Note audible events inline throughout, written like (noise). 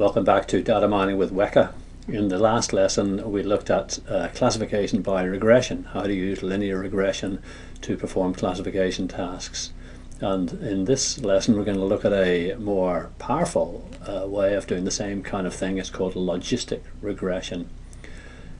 Welcome back to Data Mining with Weka. In the last lesson we looked at uh, classification by regression, how to use linear regression to perform classification tasks. And in this lesson we're going to look at a more powerful uh, way of doing the same kind of thing. It's called logistic regression.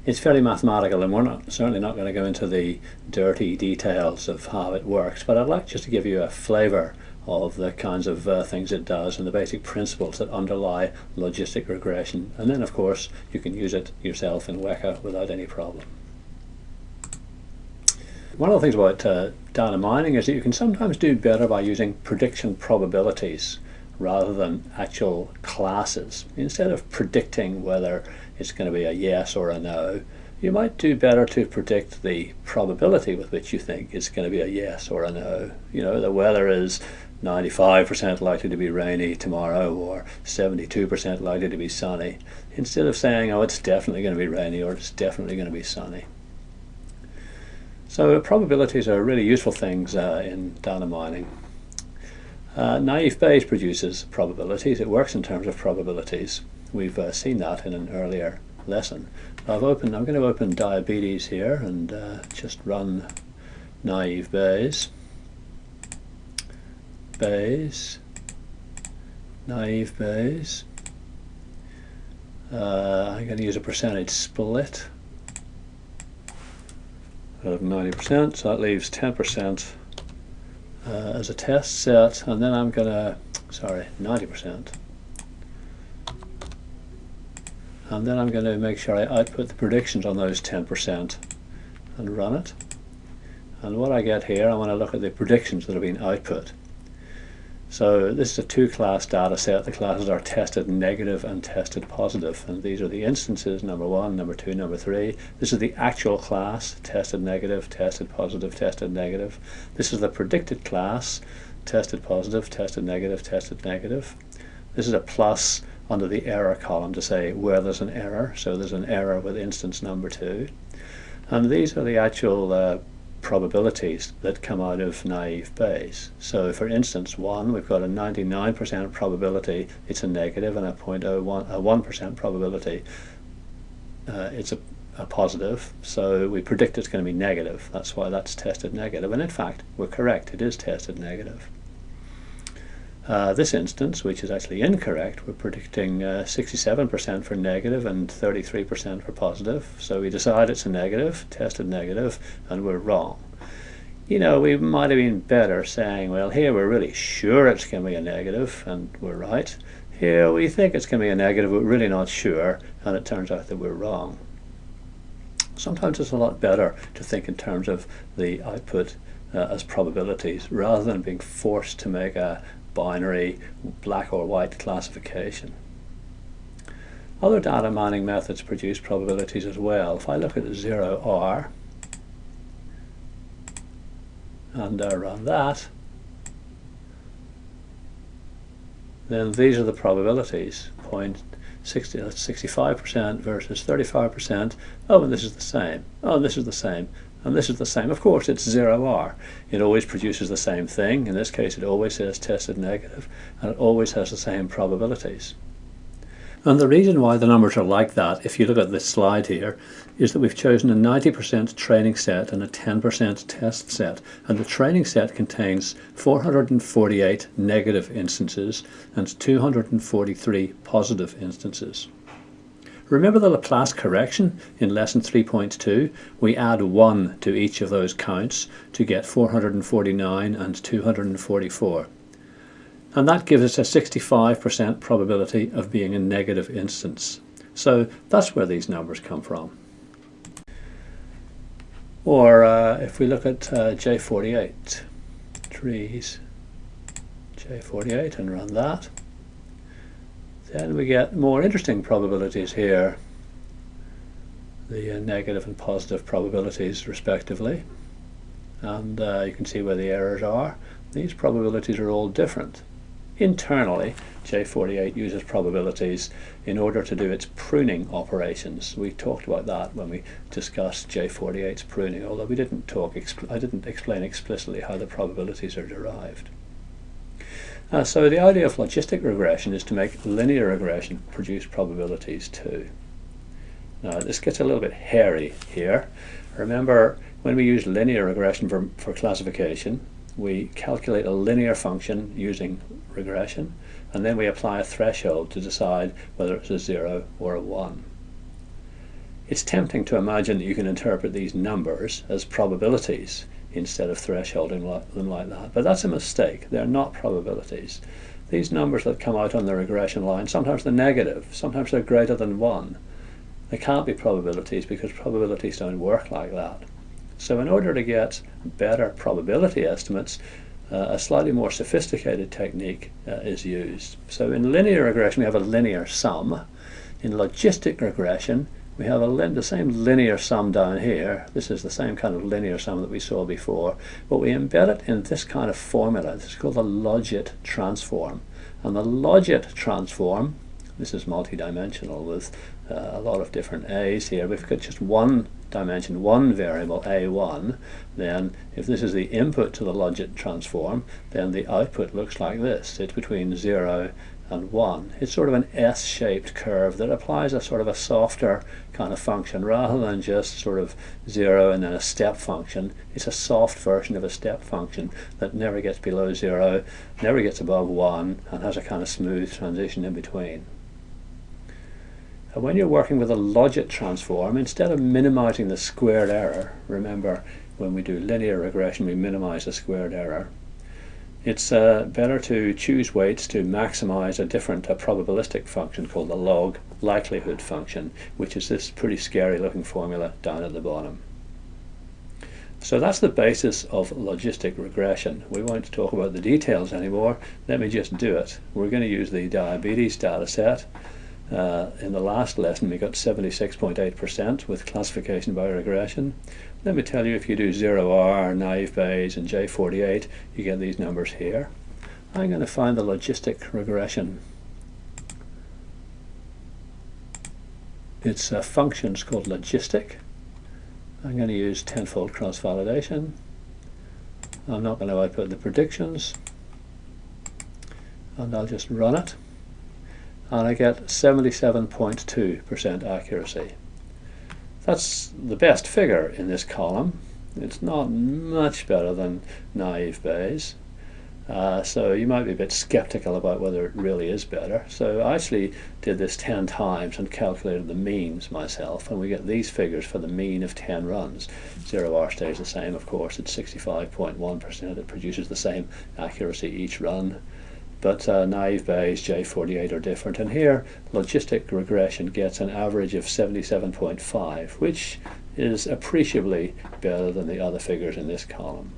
It's fairly mathematical and we're not, certainly not going to go into the dirty details of how it works, but I'd like just to give you a flavor of the kinds of uh, things it does and the basic principles that underlie logistic regression. And then, of course, you can use it yourself in Weka without any problem. One of the things about uh, data mining is that you can sometimes do better by using prediction probabilities rather than actual classes. Instead of predicting whether it's going to be a yes or a no, you might do better to predict the probability with which you think it's going to be a yes or a no. You know, the weather is 95% likely to be rainy tomorrow or 72% likely to be sunny instead of saying oh it's definitely going to be rainy or it's definitely going to be sunny. So probabilities are really useful things uh, in data mining. Uh, naive Bayes produces probabilities. It works in terms of probabilities. We've uh, seen that in an earlier lesson. I've opened, I'm going to open diabetes here and uh, just run naive Bayes. Bayes, naive Bayes. Uh, I'm going to use a percentage split of 90%, so that leaves 10% uh, as a test set, and then I'm going to, sorry, 90%. And then I'm going to make sure I output the predictions on those 10% and run it. And what I get here, I want to look at the predictions that have been output. So this is a two-class data set. The classes are tested negative and tested positive. And these are the instances, number one, number two, number three. This is the actual class, tested negative, tested positive, tested negative. This is the predicted class, tested positive, tested negative, tested negative. This is a plus under the error column to say where there's an error. So there's an error with instance number two. And these are the actual uh, probabilities that come out of naive Bayes. So for instance, 1, we've got a 99% probability it's a negative and a 0.01, a 1% probability uh, it's a, a positive. So we predict it's going to be negative. That's why that's tested negative. And in fact, we're correct. It is tested negative. Uh, this instance, which is actually incorrect, we're predicting 67% uh, for negative and 33% for positive. So we decide it's a negative, tested negative, and we're wrong. You know, we might have been better saying, well, here we're really sure it's going to be a negative, and we're right. Here we think it's going to be a negative, but we're really not sure, and it turns out that we're wrong. Sometimes it's a lot better to think in terms of the output uh, as probabilities rather than being forced to make a, binary black or white classification. Other data mining methods produce probabilities as well. If I look at 0R and I run that, then these are the probabilities. Point 65% versus 35%. Oh, and this is the same. Oh, this is the same. And this is the same. Of course, it's 0R. It always produces the same thing. In this case, it always says tested negative, and it always has the same probabilities. And the reason why the numbers are like that, if you look at this slide here, is that we've chosen a 90% training set and a 10% test set. And the training set contains 448 negative instances and 243 positive instances. Remember the Laplace correction in lesson 3.2? We add 1 to each of those counts to get 449 and 244. And that gives us a 65% probability of being a negative instance. So that's where these numbers come from. Or uh, if we look at uh, J48, trees, J48 and run that, then we get more interesting probabilities here, the uh, negative and positive probabilities respectively. And uh, you can see where the errors are. These probabilities are all different. Internally, J48 uses probabilities in order to do its pruning operations. We talked about that when we discussed J48's pruning, although we didn't talk, I didn't explain explicitly how the probabilities are derived. Uh, so the idea of logistic regression is to make linear regression produce probabilities too. Now this gets a little bit hairy here. Remember when we use linear regression for, for classification, we calculate a linear function using regression and then we apply a threshold to decide whether it's a 0 or a 1. It's tempting to imagine that you can interpret these numbers as probabilities instead of thresholding them like that. But that's a mistake. They're not probabilities. These numbers that come out on the regression line, sometimes they're negative, sometimes they're greater than 1. They can't be probabilities because probabilities don't work like that. So in order to get better probability estimates, uh, a slightly more sophisticated technique uh, is used. So in linear regression we have a linear sum. In logistic regression we have the same linear sum down here. This is the same kind of linear sum that we saw before, but we embed it in this kind of formula. This is called the logit transform. And the logit transform, this is multidimensional with uh, a lot of different a's here. We've got just one dimension, one variable, a1, then if this is the input to the logit transform, then the output looks like this. It's between 0 and 1. It's sort of an S-shaped curve that applies a sort of a softer kind of function rather than just sort of 0 and then a step function. It's a soft version of a step function that never gets below 0, never gets above 1 and has a kind of smooth transition in between. And when you're working with a logit transform, instead of minimizing the squared error, remember when we do linear regression we minimize the squared error, it's uh, better to choose weights to maximize a different uh, probabilistic function called the log likelihood function, which is this pretty scary looking formula down at the bottom. So that's the basis of logistic regression. We won't talk about the details anymore. Let me just do it. We're going to use the diabetes data set. Uh, in the last lesson we got 76.8% with classification by regression. Let me tell you if you do 0R, naive Bayes and J48 you get these numbers here. I'm going to find the logistic regression. Its a function it's called logistic. I'm going to use tenfold cross-validation. I'm not going to output the predictions and I'll just run it and I get 77.2% accuracy. That's the best figure in this column. It's not much better than naive Bayes. Uh, so you might be a bit skeptical about whether it really is better. So I actually did this 10 times and calculated the means myself, and we get these figures for the mean of 10 runs. 0R stays the same, of course, it's 65.1%. It produces the same accuracy each run but uh, naive Bayes J48 are different. And here, logistic regression gets an average of 77.5, which is appreciably better than the other figures in this column.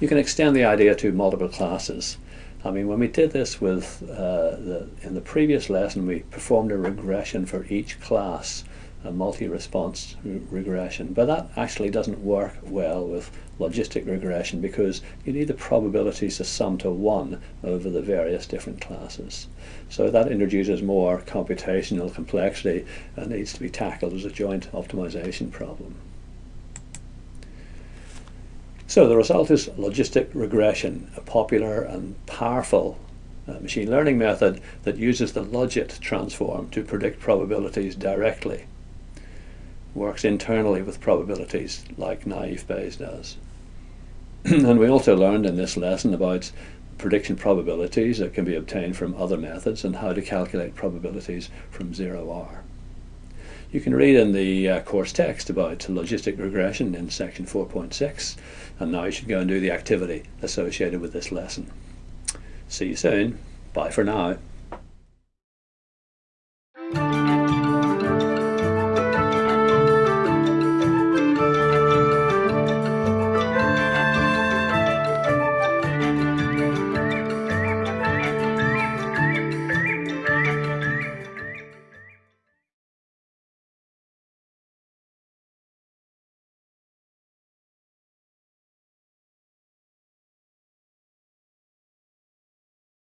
You can extend the idea to multiple classes. I mean, when we did this with uh, the, in the previous lesson, we performed a regression for each class a multi-response re regression. But that actually doesn't work well with logistic regression because you need the probabilities to sum to 1 over the various different classes. So that introduces more computational complexity and needs to be tackled as a joint optimization problem. So the result is logistic regression, a popular and powerful uh, machine learning method that uses the logit transform to predict probabilities directly works internally with probabilities like naive Bayes does. (clears throat) and we also learned in this lesson about prediction probabilities that can be obtained from other methods and how to calculate probabilities from 0R. You can read in the uh, course text about logistic regression in section 4.6 and now you should go and do the activity associated with this lesson. See you soon. Bye for now.